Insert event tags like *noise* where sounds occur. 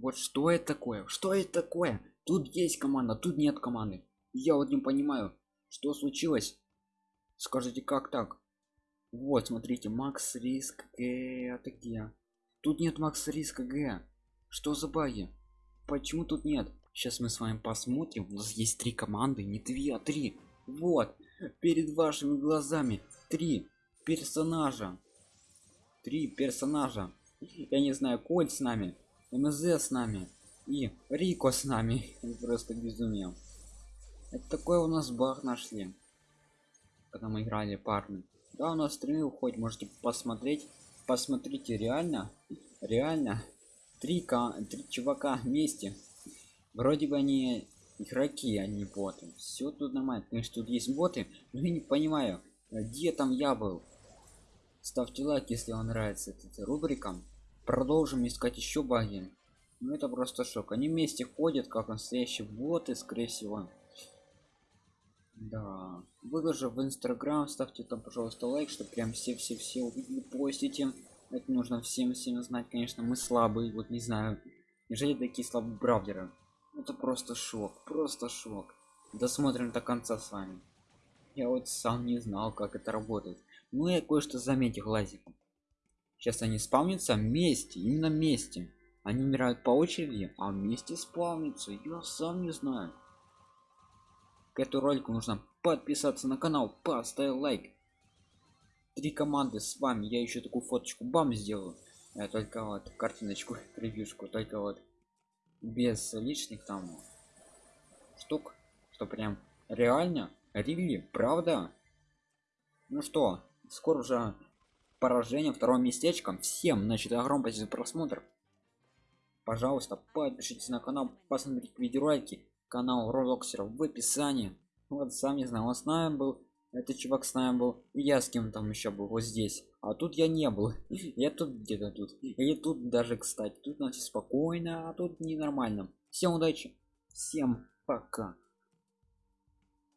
Вот что это такое? Что это такое? Тут есть команда, тут нет команды. Я вот не понимаю, что случилось. Скажите, как так? Вот, смотрите, Макс Риск Г. Где? Тут нет Макс Риска Г. Что за баги? Почему тут нет? Сейчас мы с вами посмотрим. У нас есть три команды, не две, а три. Вот, перед вашими глазами три персонажа. Три персонажа. Я не знаю, Коль с нами, МЗ с нами и Рико с нами. *laughs* Просто безумие. Это такой у нас баг нашли. Когда мы играли парни. Да, у нас стримы уходит, можете посмотреть. Посмотрите, реально, реально, три, три чувака вместе. Вроде бы они игроки, а не боты. Все тут нормально. Конечно, тут есть боты, но я не понимаю, где там я был. Ставьте лайк, если вам нравится эта рубрика. Продолжим искать еще баги. Ну это просто шок. Они вместе ходят, как настоящие боты, скорее всего. Да. Выложу в инстаграм, ставьте там, пожалуйста, лайк, чтобы прям все-все-все увидели, постите. Это нужно всем всем знать, конечно, мы слабые, вот не знаю. Неужели такие слабые браузеры? Это просто шок, просто шок. Досмотрим до конца с вами. Я вот сам не знал, как это работает. Ну я кое-что заметил глазиком. Сейчас они спавнятся вместе, именно вместе. Они умирают по очереди, а вместе спавнятся. Я сам не знаю. К этому ролику нужно подписаться на канал, поставить лайк. Три команды с вами. Я еще такую фоточку бам сделаю. Я только вот картиночку, *laughs* превьюшку, только вот без лишних там штук что прям реально рили правда ну что скоро уже поражение второго местечком всем значит огромное за просмотр. Пожалуйста подпишитесь на канал посмотрите видеоролики канал ролоксеров в описании. Вот сам не знаю он с нами был этот чувак с нами был и я с кем там еще был вот здесь. А тут я не был *laughs* я тут где-то тут. И тут даже кстати тут значит спокойно а тут ненормально. Всем удачи всем пока